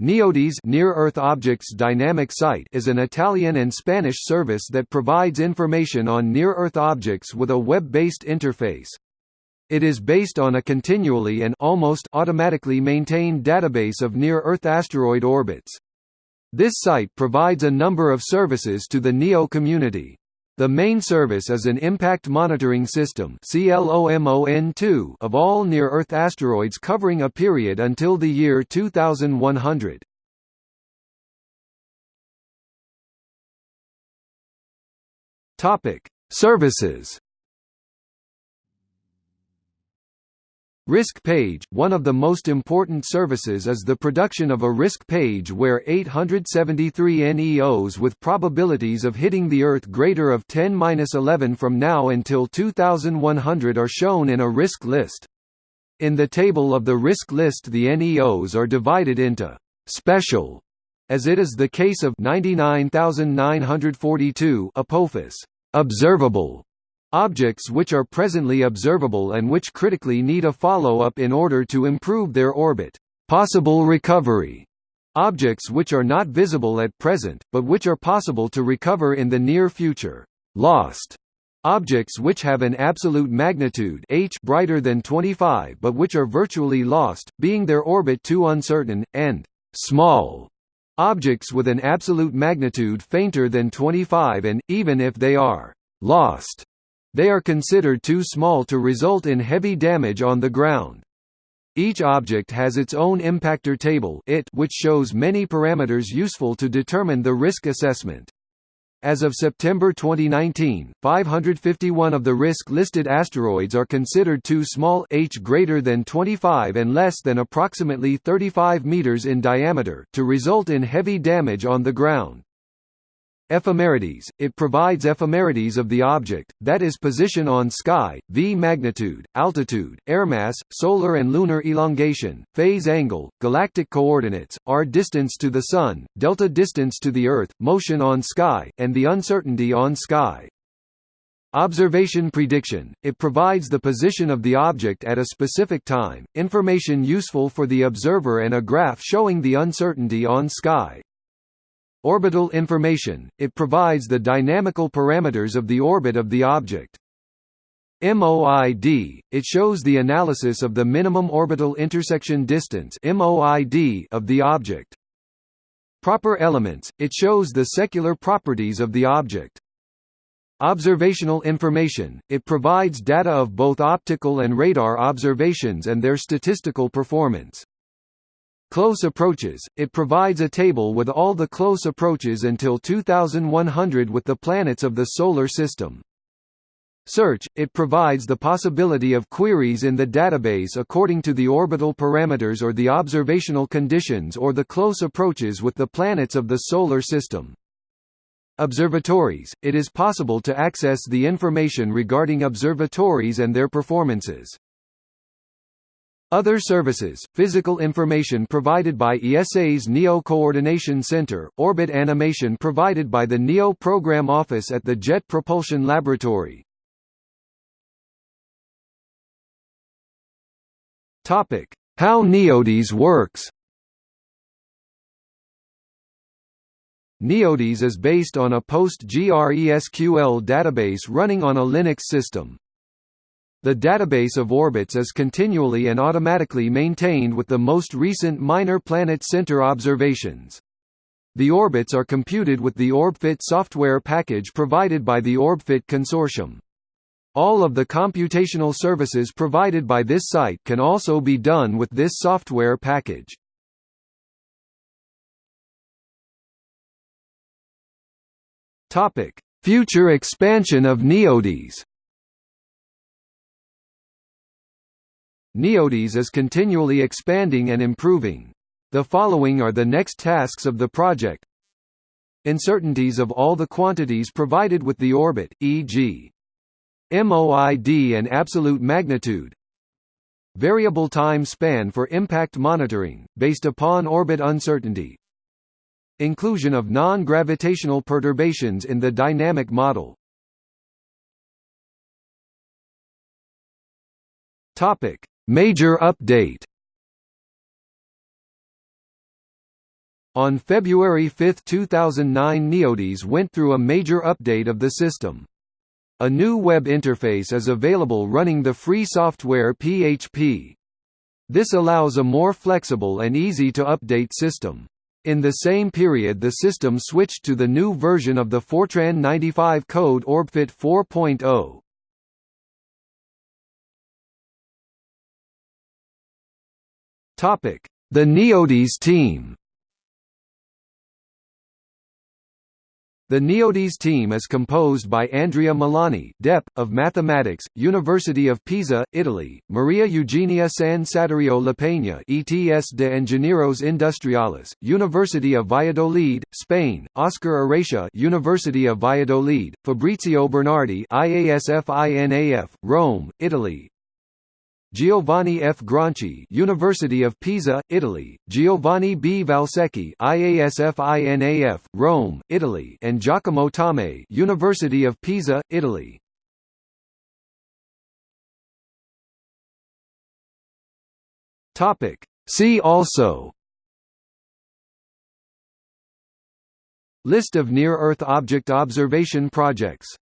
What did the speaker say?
NEODyS Near Earth Objects Dynamic Site is an Italian and Spanish service that provides information on near-Earth objects with a web-based interface. It is based on a continually and almost automatically maintained database of near-Earth asteroid orbits. This site provides a number of services to the NEO community. The main service is an impact monitoring system of all near-Earth asteroids covering a period until the year 2100. Topic: Services Risk page – One of the most important services is the production of a risk page where 873 NEOs with probabilities of hitting the Earth greater of 10-11 from now until 2100 are shown in a risk list. In the table of the risk list the NEOs are divided into «special» as it is the case of 99942 Apophis observable Objects which are presently observable and which critically need a follow-up in order to improve their orbit. Possible recovery. Objects which are not visible at present, but which are possible to recover in the near future. Lost. Objects which have an absolute magnitude h brighter than 25 but which are virtually lost, being their orbit too uncertain, and small. Objects with an absolute magnitude fainter than 25 and, even if they are lost, they are considered too small to result in heavy damage on the ground. Each object has its own impactor table which shows many parameters useful to determine the risk assessment. As of September 2019, 551 of the risk-listed asteroids are considered too small h greater than 25 and less than approximately 35 meters in diameter to result in heavy damage on the ground. Ephemerides – It provides ephemerides of the object, that is position on sky, v magnitude, altitude, airmass, solar and lunar elongation, phase angle, galactic coordinates, r distance to the Sun, delta distance to the Earth, motion on sky, and the uncertainty on sky. Observation prediction – It provides the position of the object at a specific time, information useful for the observer and a graph showing the uncertainty on sky. Orbital information, it provides the dynamical parameters of the orbit of the object. MOID, it shows the analysis of the minimum orbital intersection distance of the object. Proper elements, it shows the secular properties of the object. Observational information, it provides data of both optical and radar observations and their statistical performance. Close approaches, it provides a table with all the close approaches until 2100 with the planets of the Solar System. Search, it provides the possibility of queries in the database according to the orbital parameters or the observational conditions or the close approaches with the planets of the Solar System. Observatories, it is possible to access the information regarding observatories and their performances. Other services, physical information provided by ESA's NEO Coordination Center, orbit animation provided by the NEO Program Office at the Jet Propulsion Laboratory. How NEODyS works NEODyS is based on a PostgreSQL database running on a Linux system. The database of orbits is continually and automatically maintained with the most recent minor planet center observations. The orbits are computed with the OrbFit software package provided by the OrbFit consortium. All of the computational services provided by this site can also be done with this software package. Future expansion of NEODyS NEODyS is continually expanding and improving. The following are the next tasks of the project. Uncertainties of all the quantities provided with the orbit, e.g. MOID and absolute magnitude. Variable time span for impact monitoring, based upon orbit uncertainty. Inclusion of non-gravitational perturbations in the dynamic model. Topic: Major update On February 5, 2009 NEODyS went through a major update of the system. A new web interface is available running the free software PHP. This allows a more flexible and easy to update system. In the same period the system switched to the new version of the Fortran 95 code OrbFit 4.0. The NEODyS team The NEODyS team is composed by Andrea Milani Dep. of Mathematics, University of Pisa, Italy, Maria Eugenia Sansaturio Lapeña ETS de Ingenieros Industriales, University of Valladolid, Spain, Oscar Arratia University of Valladolid, Fabrizio Bernardi IASF-INAF, Rome, Italy, Giovanni F. Gronchi, University of Pisa, Italy; Giovanni B. Valsecchi, IASF-INAF, Rome, Italy; and Giacomo Tommei, University of Pisa, Italy. Topic: See also List of near-Earth object observation projects